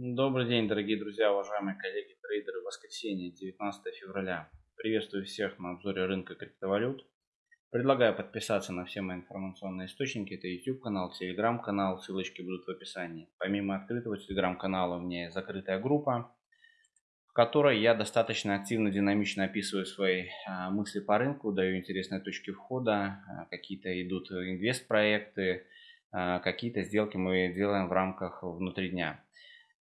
Добрый день, дорогие друзья, уважаемые коллеги, трейдеры. Воскресенье, 19 февраля. Приветствую всех на обзоре рынка криптовалют. Предлагаю подписаться на все мои информационные источники. Это YouTube канал, Telegram канал, ссылочки будут в описании. Помимо открытого Telegram канала у меня есть закрытая группа, в которой я достаточно активно, динамично описываю свои а, мысли по рынку, даю интересные точки входа, а, какие-то идут инвест-проекты, а, какие-то сделки мы делаем в рамках внутри дня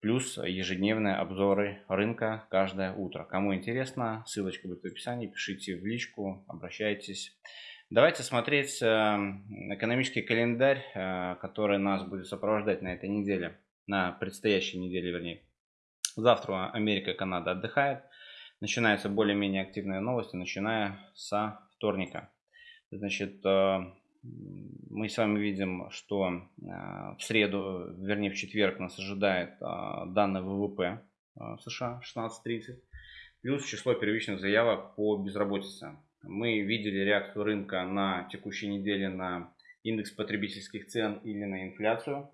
плюс ежедневные обзоры рынка каждое утро. Кому интересно, ссылочка будет в описании, пишите в личку, обращайтесь. Давайте смотреть э, экономический календарь, э, который нас будет сопровождать на этой неделе, на предстоящей неделе, вернее. Завтра Америка и Канада отдыхают. Начинаются более-менее активные новости, начиная со вторника. Значит, э, мы с вами видим, что а, в среду, вернее в четверг нас ожидает а, данные ВВП а, США 16.30, плюс число первичных заявок по безработице. Мы видели реакцию рынка на текущей неделе на индекс потребительских цен или на инфляцию.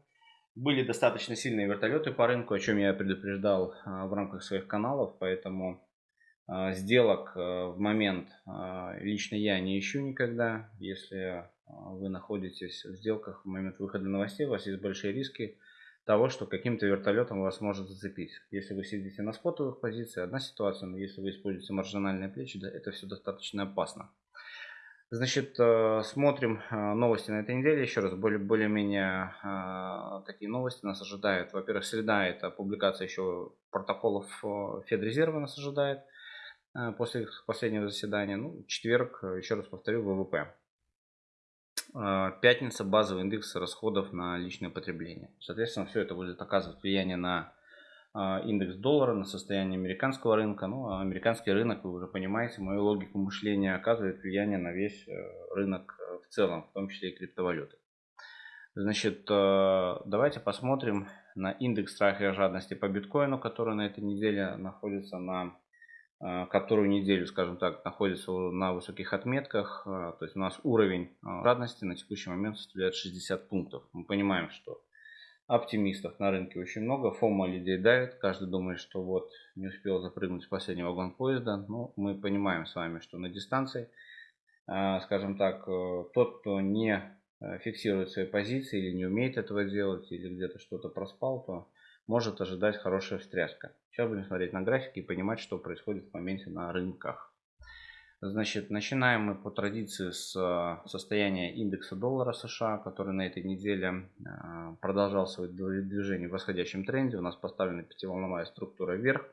Были достаточно сильные вертолеты по рынку, о чем я предупреждал в рамках своих каналов, поэтому сделок в момент лично я не ищу никогда. Если вы находитесь в сделках в момент выхода новостей, у вас есть большие риски того, что каким-то вертолетом вас может зацепить. Если вы сидите на спотовых позициях, одна ситуация, но если вы используете маржинальные плечи, да, это все достаточно опасно. Значит, э, смотрим э, новости на этой неделе. Еще раз, более-менее более такие новости нас ожидают. Во-первых, среда это публикация еще протоколов э, Федрезерва нас ожидает после последнего заседания. Ну, четверг, еще раз повторю, ВВП. А, пятница базовый индекс расходов на личное потребление. Соответственно, все это будет оказывать влияние на а, индекс доллара, на состояние американского рынка. Ну, а американский рынок, вы уже понимаете, мою логику мышления оказывает влияние на весь э, рынок э, в целом, в том числе и криптовалюты. Значит, э, давайте посмотрим на индекс страха и жадности по биткоину, который на этой неделе находится на Э, которую неделю, скажем так, находится на высоких отметках. Э, то есть у нас уровень радости на текущий момент составляет 60 пунктов. Мы понимаем, что оптимистов на рынке очень много, фома людей давит, каждый думает, что вот не успел запрыгнуть в последний вагон поезда. Но ну, мы понимаем с вами, что на дистанции, э, скажем так, тот, кто не фиксирует свои позиции или не умеет этого делать, или где-то что-то проспал, то может ожидать хорошая встряска. Сейчас будем смотреть на графики и понимать, что происходит в моменте на рынках. Значит, начинаем мы по традиции с э, состояния индекса доллара США, который на этой неделе э, продолжал свое движение в восходящем тренде. У нас поставлена пятиволновая структура вверх.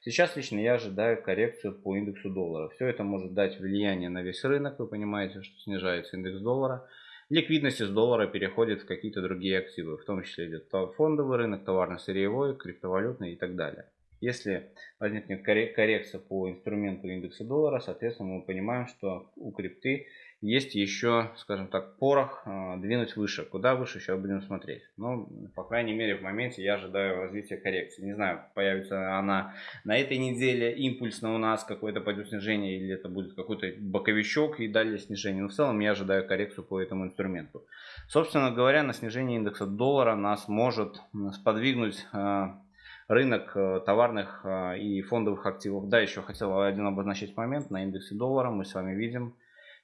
Сейчас лично я ожидаю коррекцию по индексу доллара. Все это может дать влияние на весь рынок. Вы понимаете, что снижается индекс доллара. Ликвидность из доллара переходит в какие-то другие активы, в том числе идет фондовый рынок, товарно-сырьевой, криптовалютный и так далее. Если возникнет коррекция по инструменту индекса доллара, соответственно мы понимаем, что у крипты есть еще, скажем так, порох э, двинуть выше. Куда выше, сейчас будем смотреть. Но, по крайней мере, в моменте я ожидаю развития коррекции. Не знаю, появится она на этой неделе импульсно у нас, какое-то пойдет снижение, или это будет какой-то боковичок и далее снижение. Но в целом я ожидаю коррекцию по этому инструменту. Собственно говоря, на снижение индекса доллара нас может сподвигнуть э, рынок э, товарных и фондовых активов. Да, еще хотел один обозначить момент. На индексе доллара мы с вами видим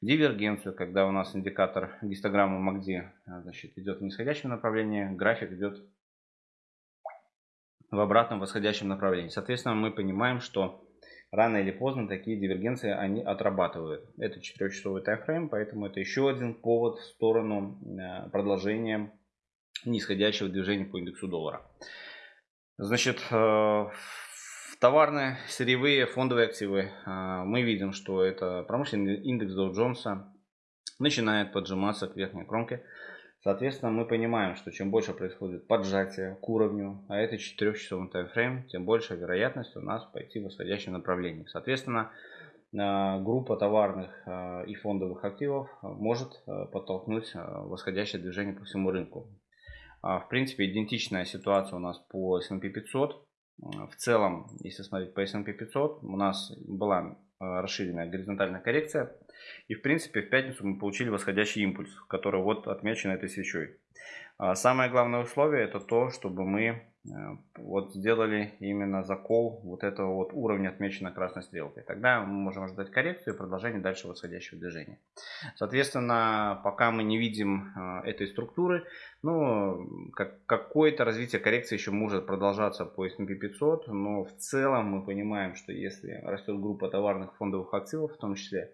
дивергенцию, когда у нас индикатор гистограммы МАКДИ значит, идет в нисходящем направлении, график идет в обратном восходящем направлении. Соответственно, мы понимаем, что рано или поздно такие дивергенции они отрабатывают. Это 4-часовый таймфрейм, поэтому это еще один повод в сторону э, продолжения нисходящего движения по индексу доллара. Значит, Товарные, сырьевые, фондовые активы. А, мы видим, что это промышленный индекс Dow Джонса начинает поджиматься к верхней кромке. Соответственно, мы понимаем, что чем больше происходит поджатие к уровню, а это 4-часовой таймфрейм, тем больше вероятность у нас пойти в восходящем направлении. Соответственно, а, группа товарных а, и фондовых активов может подтолкнуть восходящее движение по всему рынку. В принципе, идентичная ситуация у нас по S&P 500. В целом, если смотреть по S&P 500, у нас была э, расширенная горизонтальная коррекция. И в принципе в пятницу мы получили восходящий импульс, который вот отмечен этой свечой. А самое главное условие это то, чтобы мы Э, вот сделали именно закол вот этого вот уровня, отмеченного красной стрелкой. Тогда мы можем ожидать коррекцию и продолжение дальше восходящего движения. Соответственно, пока мы не видим э, этой структуры, ну, как, какое-то развитие коррекции еще может продолжаться по S&P 500, но в целом мы понимаем, что если растет группа товарных фондовых активов, в том числе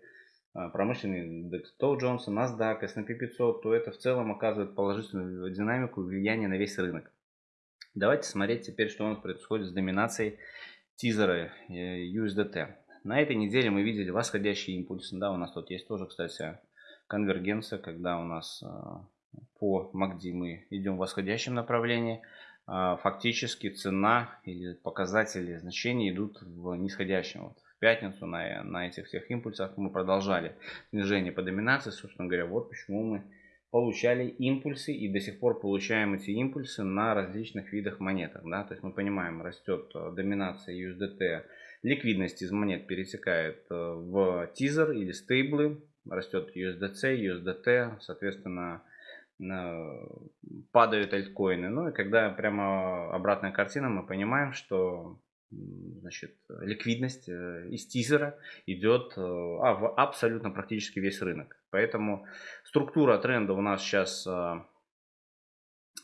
э, промышленный индекс Dow Jones, NASDAQ, S&P 500, то это в целом оказывает положительную динамику влияние на весь рынок. Давайте смотреть теперь, что у нас происходит с доминацией тизера э, USDT. На этой неделе мы видели восходящие импульсы. Да, у нас тут есть тоже, кстати, конвергенция, когда у нас э, по MACD мы идем в восходящем направлении. А фактически цена или показатели значения идут в нисходящем. Вот в пятницу на, на этих всех импульсах мы продолжали снижение по доминации. Собственно говоря, вот почему мы получали импульсы и до сих пор получаем эти импульсы на различных видах монетах. Да? То есть мы понимаем, растет э, доминация USDT, ликвидность из монет перетекает э, в тизер или стейблы, растет USDC, USDT, соответственно, падают альткоины. Ну и когда прямо обратная картина, мы понимаем, что значит, ликвидность э, из тизера идет а, в абсолютно практически весь рынок. Поэтому структура тренда у нас сейчас а,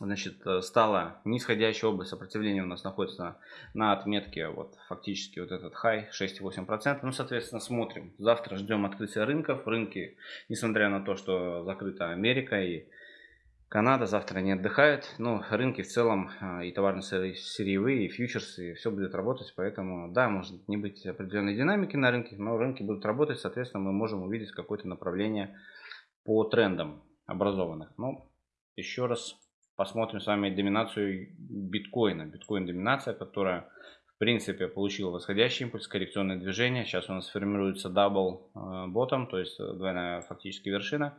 значит, стала нисходящая область сопротивления у нас находится на отметке вот фактически вот этот хай 6,8%. Ну, соответственно, смотрим. Завтра ждем открытия рынков. Рынки, несмотря на то, что закрыта Америка и Канада завтра не отдыхает, но рынки в целом а, и товарно сырьевые, и фьючерсы, и все будет работать, поэтому да, может не быть определенной динамики на рынке, но рынки будут работать, соответственно мы можем увидеть какое-то направление по трендам образованных. Ну, еще раз посмотрим с вами доминацию биткоина. Биткоин доминация, которая в принципе получила восходящий импульс, коррекционное движение. Сейчас у нас формируется double bottom, то есть двойная фактически вершина.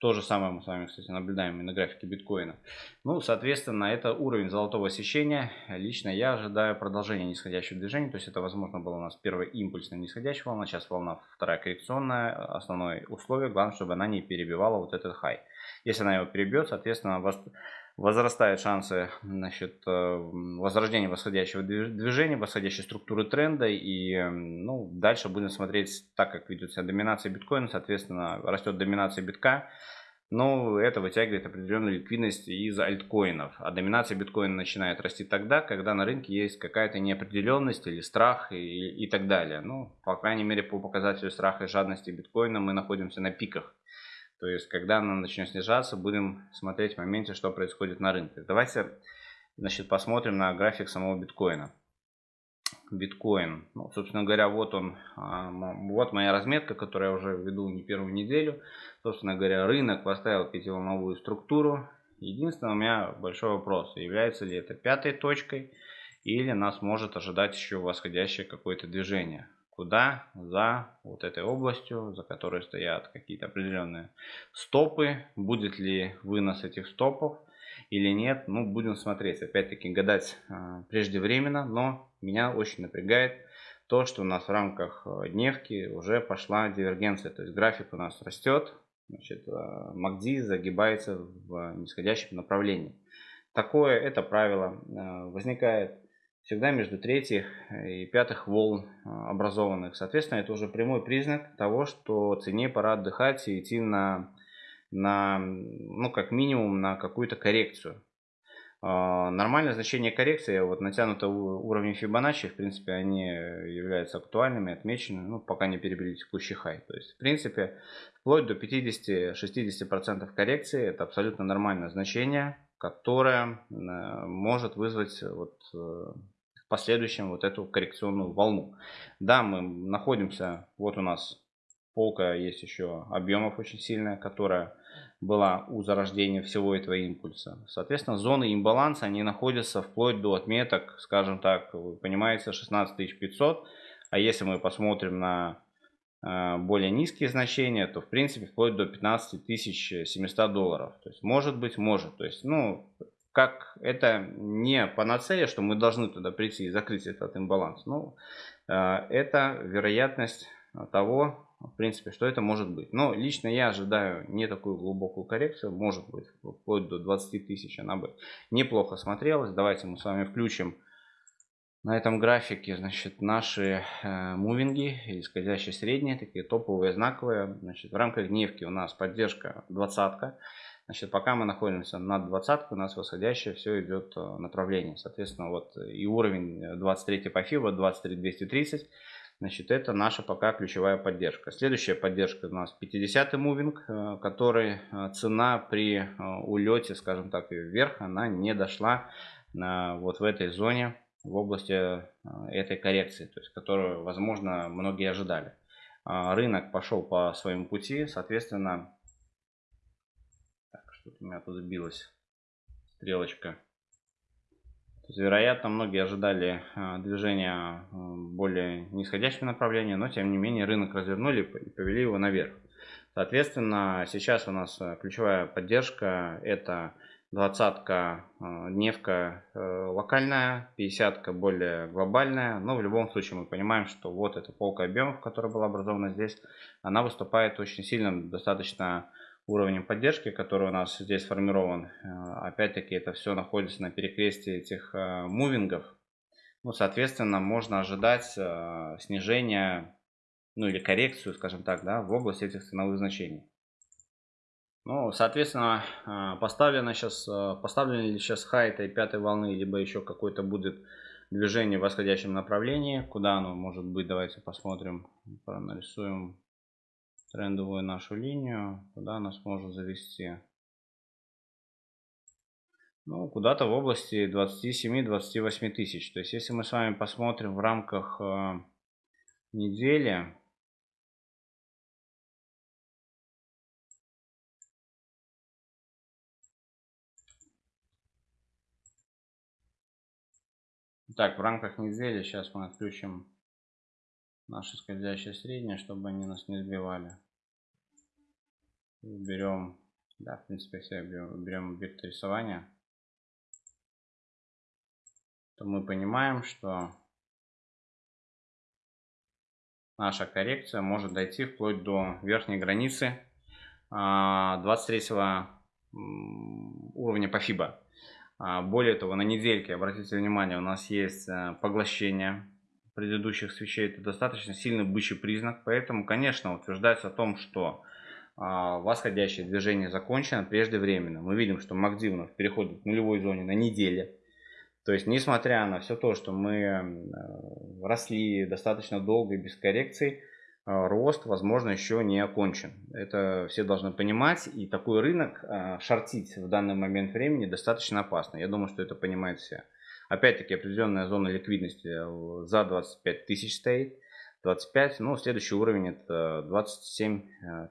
То же самое мы с вами, кстати, наблюдаем и на графике биткоина. Ну, соответственно, это уровень золотого сечения. Лично я ожидаю продолжения нисходящего движения. То есть это, возможно, была у нас первая импульсная нисходящая волна. Сейчас волна вторая коррекционная. Основное условие, главное, чтобы она не перебивала вот этот хай. Если она его перебьет, соответственно, возрастают шансы значит, э, возрождения восходящего движения, восходящей структуры тренда. И ну, дальше будем смотреть так, как ведет себя доминация биткоина. Соответственно, растет доминация битка. Но это вытягивает определенную ликвидность из альткоинов. А доминация биткоина начинает расти тогда, когда на рынке есть какая-то неопределенность или страх и, и так далее. Ну, по крайней мере, по показателю страха и жадности биткоина мы находимся на пиках. То есть, когда она начнет снижаться, будем смотреть в моменте, что происходит на рынке. Давайте значит, посмотрим на график самого биткоина. Биткоин. Ну, собственно говоря, вот он, а, вот моя разметка, которую я уже веду не первую неделю. Собственно говоря, рынок поставил пятиволновую структуру. Единственный у меня большой вопрос, является ли это пятой точкой или нас может ожидать еще восходящее какое-то движение куда? За вот этой областью, за которой стоят какие-то определенные стопы. Будет ли вынос этих стопов или нет, ну будем смотреть. Опять-таки гадать э, преждевременно, но меня очень напрягает то, что у нас в рамках а, дневки уже пошла дивергенция. То есть график у нас растет, значит, MACD загибается в нисходящем направлении. Такое это правило возникает всегда между третьих и пятых волн а, образованных. Соответственно, это уже прямой признак того, что цене пора отдыхать и идти на, на ну, как минимум, на какую-то коррекцию. А, нормальное значение коррекции, вот натянутые уровни Фибоначчи, в принципе, они являются актуальными, отмечены, ну, пока не перебили текущий хай. То есть, в принципе, вплоть до 50-60% коррекции, это абсолютно нормальное значение, которое э, может вызвать вот э, последующем вот эту коррекционную волну. Да, мы находимся, вот у нас полка есть еще объемов очень сильная, которая была у зарождения всего этого импульса. Соответственно, зоны имбаланса, они находятся вплоть до отметок, скажем так, вы понимаете, 16500. А если мы посмотрим на э, более низкие значения, то в принципе вплоть до 15700 долларов. То есть может быть, может. То есть, ну, как это не панацея, что мы должны туда прийти и закрыть этот имбаланс. Ну, э, это вероятность того, в принципе, что это может быть. Но лично я ожидаю не такую глубокую коррекцию, может быть, вплоть до 20 тысяч она бы неплохо смотрелась. Давайте мы с вами включим на этом графике, значит, наши э, мувинги, исходящие средние, такие топовые, знаковые. Значит, в рамках дневки у нас поддержка двадцатка. Значит, пока мы находимся над двадцаткой, у нас восходящее все идет э, направление. Соответственно, вот и уровень 23 по FIBA, 23 230. Значит, это наша пока ключевая поддержка. Следующая поддержка у нас 50 мувинг, э, который э, цена при улете, скажем так, вверх, она не дошла вот в этой зоне в области э, этой коррекции, то есть которую, возможно, многие ожидали. А, рынок пошел по своему пути, соответственно, что-то у меня тут сбилась стрелочка. есть, вероятно, многие ожидали э, движения э, более нисходящего направления, но тем не менее рынок развернули и повели его наверх. Соответственно, сейчас у нас ключевая поддержка это двадцатка э, дневка э, локальная, пятьдесятка более глобальная. Но в любом случае мы понимаем, что вот эта полка объемов, которая была образована здесь, она выступает очень сильным достаточно уровнем поддержки, который у нас здесь сформирован. Э, опять-таки это все находится на перекрестии этих мувингов. Ну, соответственно, можно ожидать снижения, ну или коррекцию, скажем так, да, в области этих ценовых значений. Ну, соответственно, поставлено сейчас, поставлен ли сейчас хай этой пятой волны, либо еще какое-то будет движение в восходящем направлении. Куда оно может быть, давайте посмотрим, проанализуем трендовую нашу линию, куда она сможет завести. Ну, куда-то в области 27-28 тысяч. То есть, если мы с вами посмотрим в рамках э, недели, Так, в рамках недели сейчас мы отключим наше скользящее среднее, чтобы они нас не сбивали. Берем, да, в принципе, все берем, берем объект рисования. То мы понимаем, что наша коррекция может дойти вплоть до верхней границы 23 а, уровня по FIBA. А, более того, на недельке, обратите внимание, у нас есть э, поглощение предыдущих свечей. Это достаточно сильный бычий признак. Поэтому, конечно, утверждается о том, что а, восходящее движение закончено преждевременно. Мы видим, что нас переходит к нулевой зоне на неделе. То есть, несмотря на все то, что мы э, росли достаточно долго и без коррекций, а, рост, возможно, еще не окончен. Это все должны понимать. И такой рынок а, шортить в данный момент времени достаточно опасно. Я думаю, что это понимают все. Опять-таки, определенная зона ликвидности э, за 25 тысяч стоит. 25, ну, следующий уровень это 27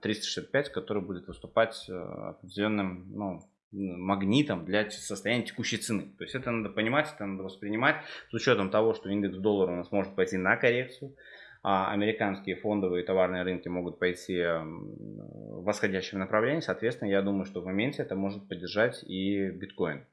365, э, который будет выступать э, определенным, ну, магнитом для состояния текущей цены. То есть это надо понимать, это надо воспринимать с учетом того, что индекс доллара у нас может пойти на коррекцию, а американские фондовые товарные рынки могут пойти в восходящем направлении, соответственно, я думаю, что в моменте это может поддержать и биткоин.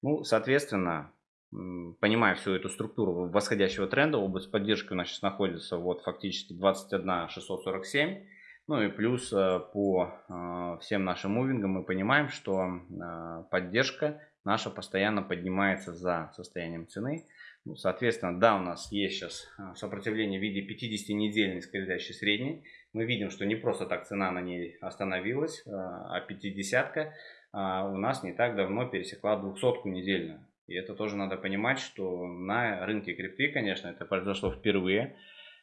Ну, соответственно, понимая всю эту структуру восходящего тренда, область поддержки у нас сейчас находится вот фактически 21 647. Ну и плюс э, по э, всем нашим мувингам мы понимаем, что э, поддержка наша постоянно поднимается за состоянием цены. Ну, соответственно, да, у нас есть сейчас сопротивление в виде 50-недельной скользящей средней. Мы видим, что не просто так цена на ней остановилась, а 50-ка а, у нас не так давно пересекла 200-ку недельную. И это тоже надо понимать, что на рынке крипты, конечно, это произошло впервые.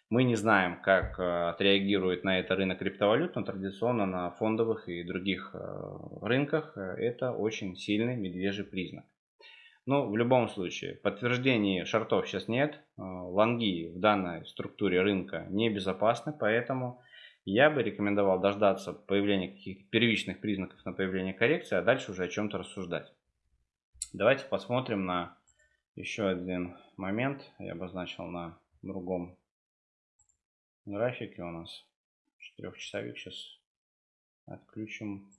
Мы не знаем, как отреагирует на это рынок криптовалют, но традиционно на фондовых и других рынках это очень сильный медвежий признак. Но в любом случае, подтверждений шортов сейчас нет. Э, лонги в данной структуре рынка небезопасны, поэтому я бы рекомендовал дождаться появления каких-то первичных признаков на появление коррекции, а дальше уже о чем-то рассуждать. Давайте посмотрим на еще один момент. Я обозначил на другом графике у нас. Четырехчасовик сейчас отключим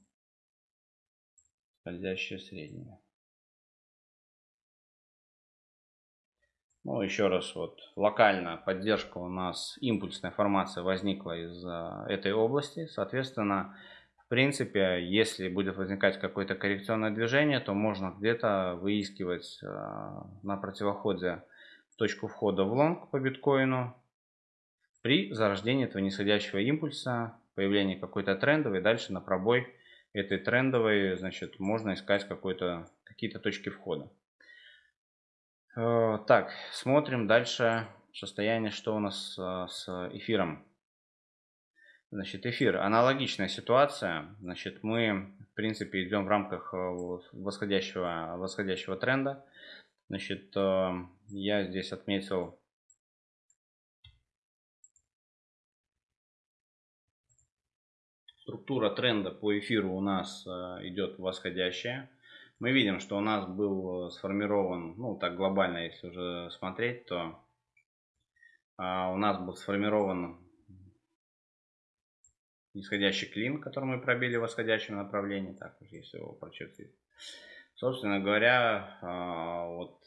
скользящее среднее. Ну, еще раз, вот локально поддержка у нас, импульсная формация возникла из этой области. Соответственно, в принципе, если будет возникать какое-то коррекционное движение, то можно где-то выискивать э, на противоходе точку входа в лонг по биткоину при зарождении этого нисходящего импульса, появлении какой-то трендовой, дальше на пробой этой трендовой, значит, можно искать какие-то точки входа. Э, так, смотрим дальше состояние, что у нас э, с эфиром. Значит, эфир. Аналогичная ситуация. Значит, мы, в принципе, идем в рамках э, восходящего, восходящего тренда. Значит, я здесь отметил структура тренда по эфиру у нас идет восходящая. Мы видим, что у нас был сформирован, ну так глобально, если уже смотреть, то а, у нас был сформирован нисходящий клин, который мы пробили в восходящем направлении. Так, если его прочертить. Собственно говоря, а, вот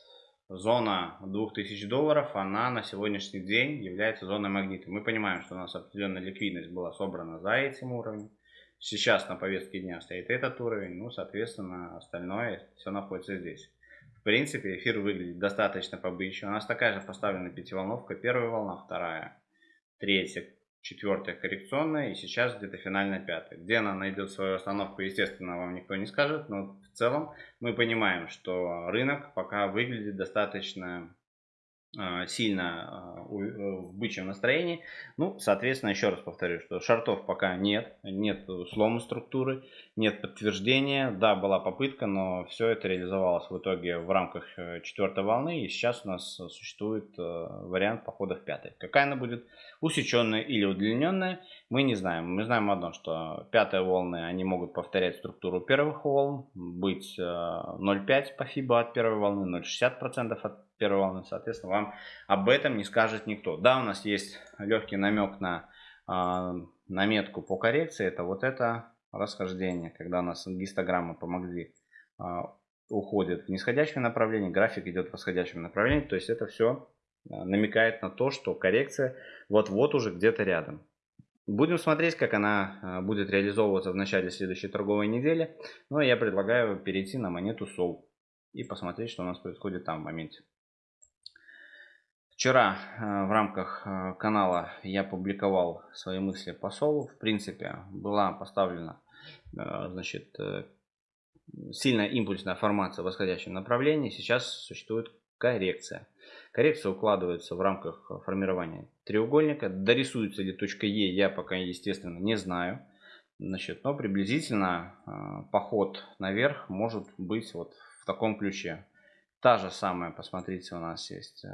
зона 2000 долларов, она на сегодняшний день является зоной магнита. Мы понимаем, что у нас определенная ликвидность была собрана за этим уровнем. Сейчас на повестке дня стоит этот уровень, ну, соответственно, остальное все находится здесь. В принципе, эфир выглядит достаточно побычно. У нас такая же поставлена пятиволновка. Первая волна, вторая, третья, четвертая коррекционная и сейчас где-то финальная пятая. Где она найдет свою остановку, естественно, вам никто не скажет, но в целом мы понимаем, что рынок пока выглядит достаточно сильно а, э, в бычьем настроении. Ну, соответственно, еще раз повторю, что шартов пока нет, нет слома структуры, нет подтверждения. Да, была попытка, но все это реализовалось в итоге в рамках э, четвертой волны, и сейчас у нас существует э, вариант похода в пятой. Какая она будет, усеченная или удлиненная, мы не знаем. Мы знаем одно, что пятые волны, они могут повторять структуру первых волн, быть 0,5 по FIBA от первой волны, 0,60% от первой волны, соответственно, вам об этом не скажет никто. Да, у нас есть легкий намек на э, наметку по коррекции, это вот это расхождение, когда у нас гистограммы помогли э, уходит в нисходящем направлении, график идет в восходящем направлении, то есть это все намекает на то, что коррекция вот-вот уже где-то рядом. Будем смотреть, как она будет реализовываться в начале следующей торговой недели. Но ну, я предлагаю перейти на монету SOL и посмотреть, что у нас происходит там в моменте. Вчера э, в рамках э, канала я публиковал свои мысли по Солу. В принципе, была поставлена э, значит, сильная импульсная формация в восходящем направлении. Сейчас существует коррекция. Коррекция укладывается в рамках формирования треугольника. Дорисуется ли точка Е, я пока, естественно, не знаю. Значит, но приблизительно поход наверх может быть вот в таком ключе. Та же самая, посмотрите, у нас есть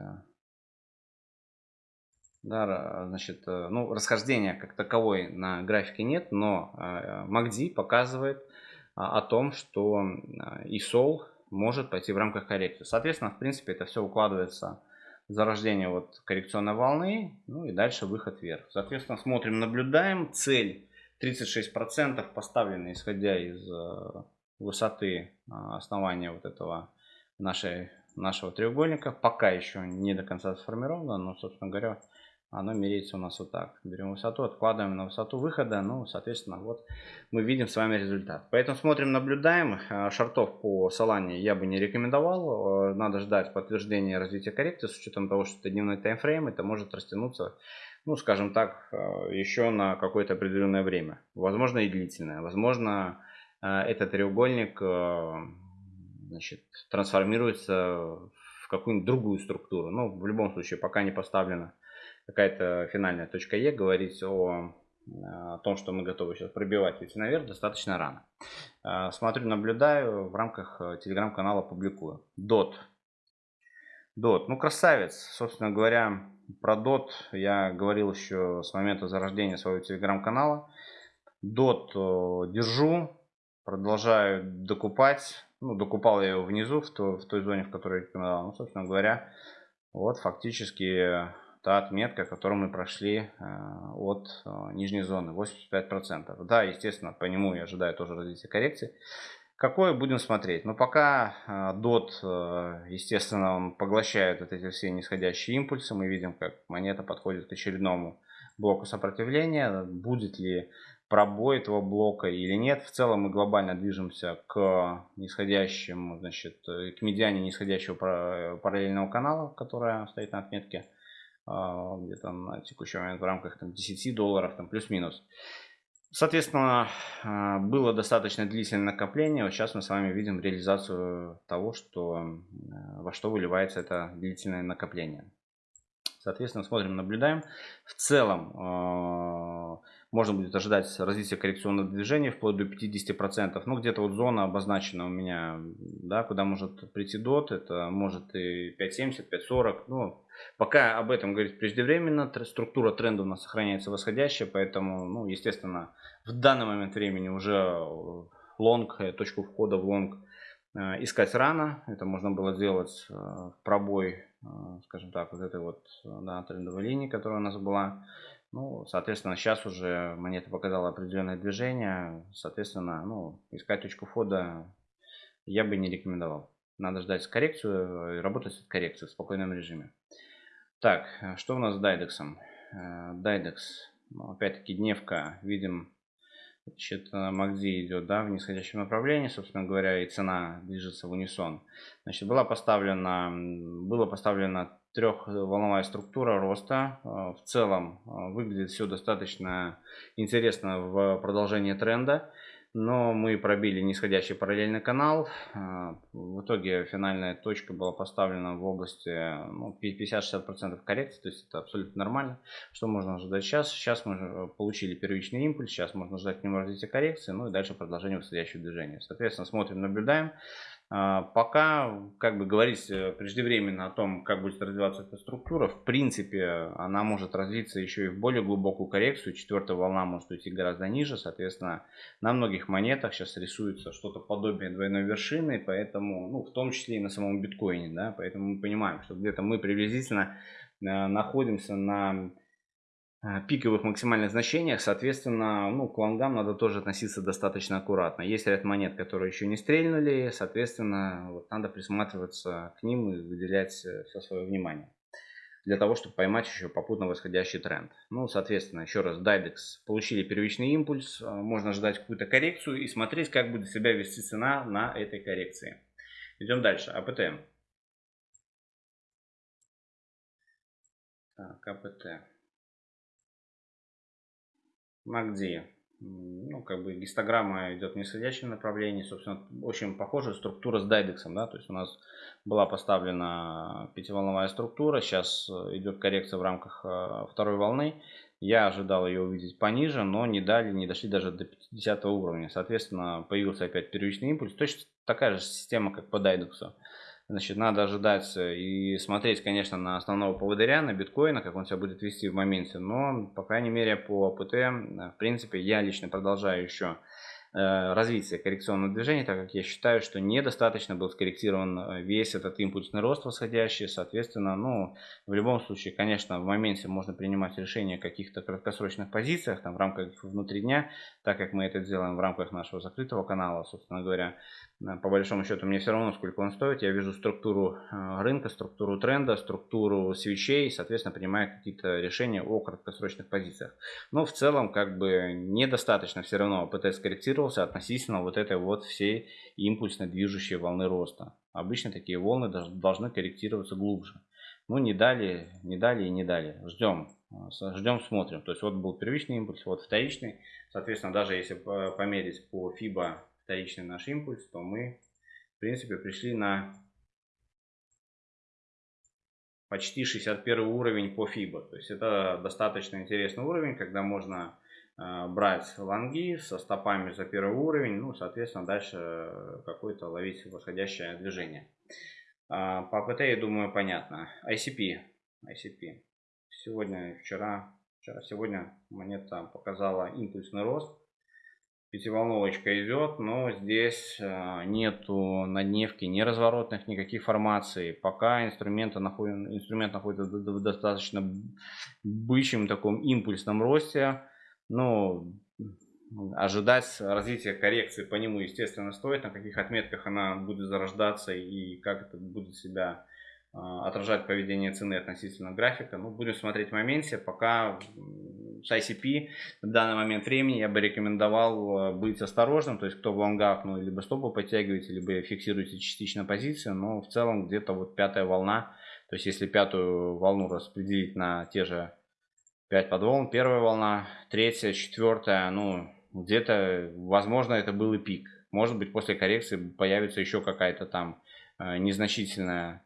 да, значит, э, ну, расхождения как таковой на графике нет, но MACD показывает а, о том, что и Sol может пойти в рамках коррекции. Соответственно, в принципе, это все укладывается в зарождение вот коррекционной волны, ну и дальше выход вверх. Соответственно, смотрим, наблюдаем. Цель 36% поставлена, исходя из э, высоты а, основания вот этого нашей, нашего треугольника. Пока еще не до конца сформировано, но, собственно говоря, оно меряется у нас вот так. Берем высоту, откладываем на высоту выхода, ну, соответственно, вот мы видим с вами результат. Поэтому смотрим, наблюдаем. Э, шартов по Солане я бы не рекомендовал. Э, надо ждать подтверждения развития коррекции, с учетом того, что это дневной таймфрейм, это может растянуться, ну, скажем так, э, еще на какое-то определенное время. Возможно, и длительное. Возможно, этот треугольник значит, трансформируется в какую-нибудь другую структуру. Но ну, в любом случае, пока не поставлено какая-то финальная точка Е, говорить о, о том, что мы готовы сейчас пробивать идти наверх, достаточно рано. А, смотрю, наблюдаю, в рамках э, телеграм-канала публикую. DOT. DOT, ну красавец, собственно говоря, про DOT я говорил еще с момента зарождения своего телеграм-канала. DOT э, держу, продолжаю докупать. Ну, докупал я его внизу, в той, в той зоне, в которой рекомендовал. Ну, собственно говоря, вот фактически та отметка, которую мы прошли э, от э, нижней зоны, 85%. Да, естественно, по нему я ожидаю тоже развития коррекции. Какое будем смотреть? Но ну, пока DOT, естественно, он поглощает вот эти все нисходящие импульсы. Мы видим, как монета подходит к очередному блоку сопротивления. Будет ли пробой этого блока или нет. В целом мы глобально движемся к нисходящему, значит, к медиане нисходящего параллельного канала, которая стоит на отметке где-то на текущий момент в рамках там, 10 долларов, там плюс-минус. Соответственно, а, было достаточно длительное накопление. Вот сейчас мы с вами видим реализацию того, что, во что выливается это длительное накопление. Соответственно, смотрим, наблюдаем. В целом, а, можно будет ожидать развития коррекционного движения вплоть до 50%. Ну, где-то вот зона обозначена у меня, да, куда может прийти DOT. Это может и 5.70, 5.40. Ну, пока об этом говорить преждевременно. Структура тренда у нас сохраняется восходящая, поэтому, ну, естественно, в данный момент времени уже long, э, точку входа в long э, искать рано. Это можно было сделать э, в пробой, скажем так, вот этой вот да, трендовой линии, которая у нас была. Ну, соответственно, сейчас уже монета показала определенное движение. Соответственно, ну, искать точку входа я бы не рекомендовал. Надо ждать коррекцию и работать с коррекцией в спокойном режиме. Так, что у нас с Дайдексом? Дайдекс, ну, опять-таки дневка, видим, значит, MACD идет да, в нисходящем направлении, собственно говоря, и цена движется в унисон. Значит, была поставлена, было поставлено трехволновая структура роста. Э, в целом э, выглядит все достаточно интересно в продолжении тренда. Но мы пробили нисходящий параллельный канал. Э, в итоге финальная точка была поставлена в области ну, 50-60% коррекции. То есть это абсолютно нормально. Что можно ожидать сейчас? Сейчас мы получили первичный импульс. Сейчас можно ждать к нему развития коррекции. Ну и дальше продолжение восходящего движения. Соответственно, смотрим, наблюдаем. А, пока, как бы говорить э, преждевременно о том, как будет развиваться эта структура, в принципе, она может развиться еще и в более глубокую коррекцию. Четвертая волна может уйти гораздо ниже. Соответственно, на многих монетах сейчас рисуется что-то подобие двойной вершины, поэтому, ну, в том числе и на самом биткоине, да, поэтому мы понимаем, что где-то мы приблизительно э, находимся на пиковых максимальных значениях, соответственно, ну, к лонгам надо тоже относиться достаточно аккуратно. Есть ряд монет, которые еще не стрельнули, соответственно, вот надо присматриваться к ним и выделять э, все свое внимание для того, чтобы поймать еще попутно восходящий тренд. Ну, соответственно, еще раз, Dydex получили первичный импульс, э, можно ждать какую-то коррекцию и смотреть, как будет себя вести цена на этой коррекции. Идем дальше, АПТ. Так, АПТ. MACD. Ну, как бы гистограмма идет в нисходящем направлении. Собственно, очень похожая структура с дайдексом. Да? То есть у нас была поставлена пятиволновая структура. Сейчас э, идет коррекция в рамках э, второй волны. Я ожидал ее увидеть пониже, но не дали, не дошли даже до 50 уровня. Соответственно, появился опять первичный импульс. Точно такая же система, как по дайдексу. Значит, надо ожидать и смотреть, конечно, на основного поводыря, на биткоина, как он себя будет вести в моменте. Но, по крайней мере, по ПТ, в принципе, я лично продолжаю еще Э, развития коррекционного движения, так как я считаю, что недостаточно был скорректирован э, весь этот импульсный рост восходящий. Соответственно, ну, в любом случае, конечно, в моменте можно принимать решения о каких-то краткосрочных позициях, там, в рамках внутри дня, так как мы это делаем в рамках нашего закрытого канала, собственно говоря. Э, по большому счету, мне все равно, сколько он стоит. Я вижу структуру рынка, структуру тренда, структуру свечей, соответственно, принимаю какие-то решения о краткосрочных позициях. Но в целом, как бы, недостаточно все равно ПТ скорректировал корректировался относительно вот этой вот всей импульсно движущей волны роста. Обычно такие волны должны корректироваться глубже. Ну, не дали, не дали и не дали. Ждем, ждем, смотрим. То есть вот был первичный импульс, вот вторичный. Соответственно, даже если померить по FIBA вторичный наш импульс, то мы, в принципе, пришли на почти 61 уровень по FIBA. То есть это достаточно интересный уровень, когда можно Э, брать лонги со стопами за первый уровень, ну, соответственно, дальше какое-то ловить восходящее движение. А, по ПТ, я думаю, понятно. ICP. ICP. Сегодня, вчера, вчера, сегодня монета показала импульсный рост. Пятиволновочка идет, но здесь э, нету на дневке ни разворотных, никаких формаций. Пока инструмент, находит, инструмент находится в достаточно бычьем таком импульсном росте. Ну, ожидать развития коррекции по нему, естественно, стоит, на каких отметках она будет зарождаться и как это будет себя а, отражать поведение цены относительно графика. Ну, будем смотреть в моменте. Пока ICP в данный момент времени я бы рекомендовал а, быть осторожным. То есть, кто в лонгах, ну, либо стопы подтягиваете, либо фиксируете частично позицию. Но в целом где-то вот пятая волна. То есть, если пятую волну распределить на те же 5 подволн, первая волна, третья, четвертая, ну, где-то, возможно, это был и пик. Может быть, после коррекции появится еще какая-то там а, незначительная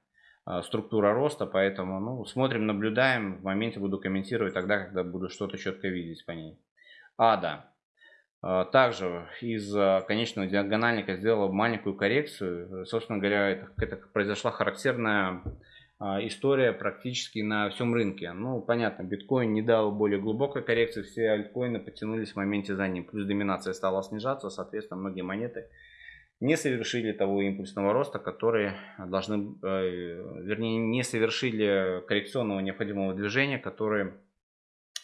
структура роста, поэтому ну, смотрим, наблюдаем, в моменте буду комментировать тогда, когда буду что-то четко видеть по ней. Ада. А, также из а, конечного диагональника сделала маленькую коррекцию. Собственно говоря, это, это произошла характерная история практически на всем рынке. Ну, понятно, биткоин не дал более глубокой коррекции, все альткоины потянулись в моменте за ним. Плюс доминация стала снижаться, соответственно, многие монеты не совершили того импульсного роста, которые должны, э, вернее, не совершили коррекционного необходимого движения, который,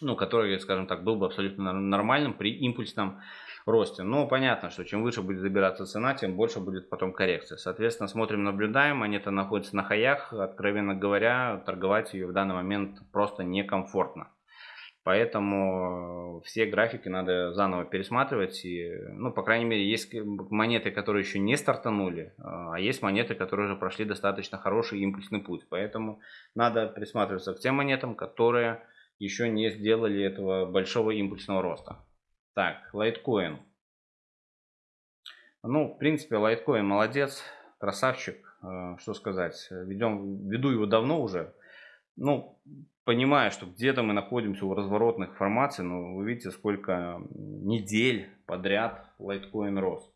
ну, который, скажем так, был бы абсолютно нормальным при импульсном росте. Но понятно, что чем выше будет забираться цена, тем больше будет потом коррекция. Соответственно, смотрим, наблюдаем, монета находится на хаях, откровенно говоря, торговать ее в данный момент просто некомфортно. Поэтому все графики надо заново пересматривать. И, ну, по крайней мере, есть монеты, которые еще не стартанули, а есть монеты, которые уже прошли достаточно хороший импульсный путь. Поэтому надо присматриваться к тем монетам, которые еще не сделали этого большого импульсного роста. Так, лайткоин. Ну, в принципе, лайткоин молодец, красавчик. Э, что сказать, ведем, веду его давно уже. Ну, понимая, что где-то мы находимся у разворотных формаций, но вы видите, сколько недель подряд лайткоин рос.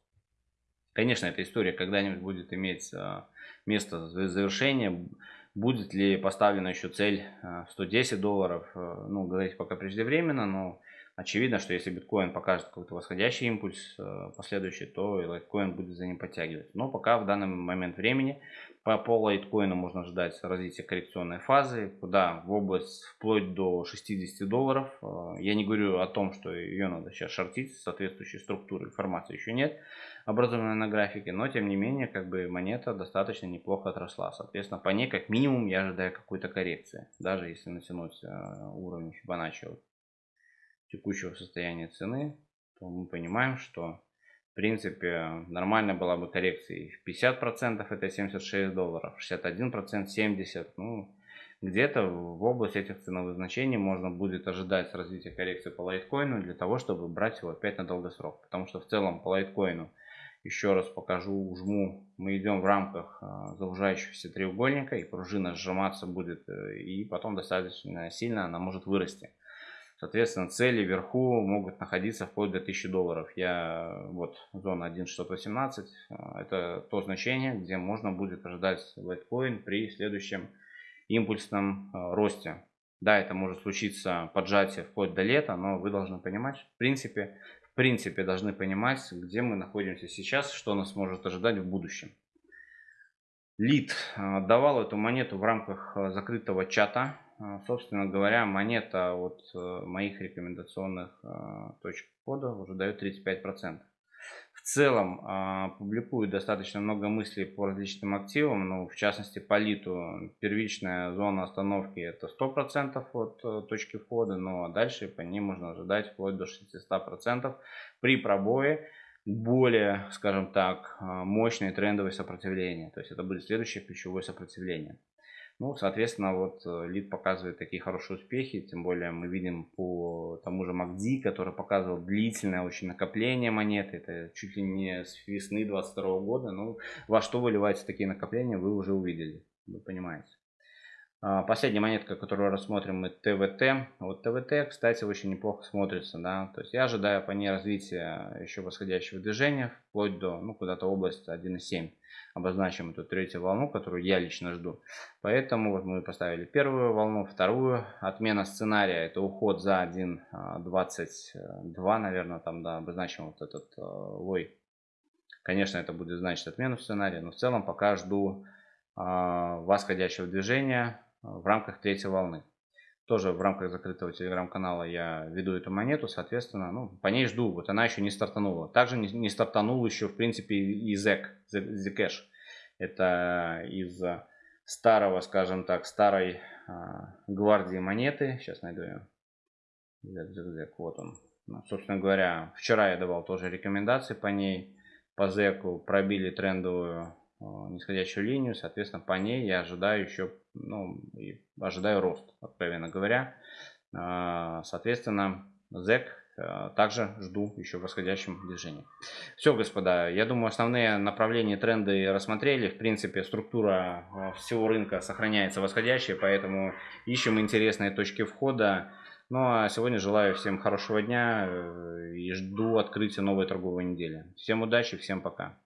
Конечно, эта история когда-нибудь будет иметь а, место завершения. Будет ли поставлена еще цель 110 а, долларов, а, ну, говорить пока преждевременно, но очевидно, что если биткоин покажет какой-то восходящий импульс последующий, то и лайткоин будет за ним подтягивать. Но пока в данный момент времени по, по лайткоину можно ждать развития коррекционной фазы, куда в область вплоть до 60 долларов. Э, я не говорю о том, что ее надо сейчас шортить, соответствующей структуры информации еще нет, образованной на графике, но тем не менее, как бы монета достаточно неплохо отросла. Соответственно, по ней как минимум я ожидаю какой-то коррекции, даже если натянуть э, уровень Фибоначчи текущего состояния цены, то мы понимаем, что в принципе, нормально была бы коррекция в 50%, это 76 долларов, 61% 70, ну, где-то в области этих ценовых значений можно будет ожидать развития коррекции по лайткоину для того, чтобы брать его опять на долгосрок. Потому что в целом по лайткоину, еще раз покажу, жму, мы идем в рамках а, заужающегося треугольника и пружина сжиматься будет э, и потом достаточно сильно она может вырасти. Соответственно, цели вверху могут находиться вплоть до 1000 долларов. Я вот зона 1.618, а, это то значение, где можно будет ожидать лайткоин при следующем импульсном а, росте. Да, это может случиться поджатие вплоть до лета, но вы должны понимать, в принципе, в принципе должны понимать, где мы находимся сейчас, что нас может ожидать в будущем. Лид а, давал эту монету в рамках закрытого чата собственно говоря, монета от э, моих рекомендационных а, точек входа уже дает 35%. В целом а, публикую достаточно много мыслей по различным активам, ну, в частности по литу. Первичная зона остановки это 100% от э, точки входа, но дальше по ней можно ожидать вплоть до 600% при пробое более, скажем так, мощное трендовое сопротивление. То есть это будет следующее ключевое сопротивление. Ну, соответственно, вот э, лид показывает такие хорошие успехи, тем более мы видим по тому же MACD, который показывал длительное очень накопление монеты, это чуть ли не с весны 22 года, ну, во что выливаются такие накопления, вы уже увидели, вы понимаете. А, последняя монетка, которую рассмотрим, мы ТВТ. Вот ТВТ, кстати, очень неплохо смотрится, да. То есть я ожидаю по ней развития еще восходящего движения, вплоть до, ну, куда-то область 1.7. Обозначим эту третью волну, которую я лично жду. Поэтому вот мы поставили первую волну, вторую. Отмена сценария, это уход за 1.22, наверное, там, да, обозначим вот этот э, лой. Конечно, это будет значить отмену сценария, но в целом пока жду э, восходящего движения в рамках третьей волны. тоже в рамках закрытого телеграм-канала я веду эту монету, соответственно, ну, по ней жду. Вот она еще не стартанула. Также не, не стартанул еще, в принципе, и ZEC, Zcash. Это из старого, скажем так, старой а, гвардии монеты. Сейчас найду ее. ZEC, вот он. Ну, собственно говоря, вчера я давал тоже рекомендации по ней. По ZEC пробили трендовую нисходящую линию, соответственно, по ней я ожидаю еще, ну, ожидаю рост, откровенно говоря. Э, соответственно, ZEC э, также жду еще в восходящем движении. Все, господа, я думаю, основные направления, тренды рассмотрели. В принципе, структура всего рынка сохраняется восходящей, поэтому ищем интересные точки входа. Ну а сегодня желаю всем хорошего дня и жду открытия новой торговой недели. Всем удачи, всем пока.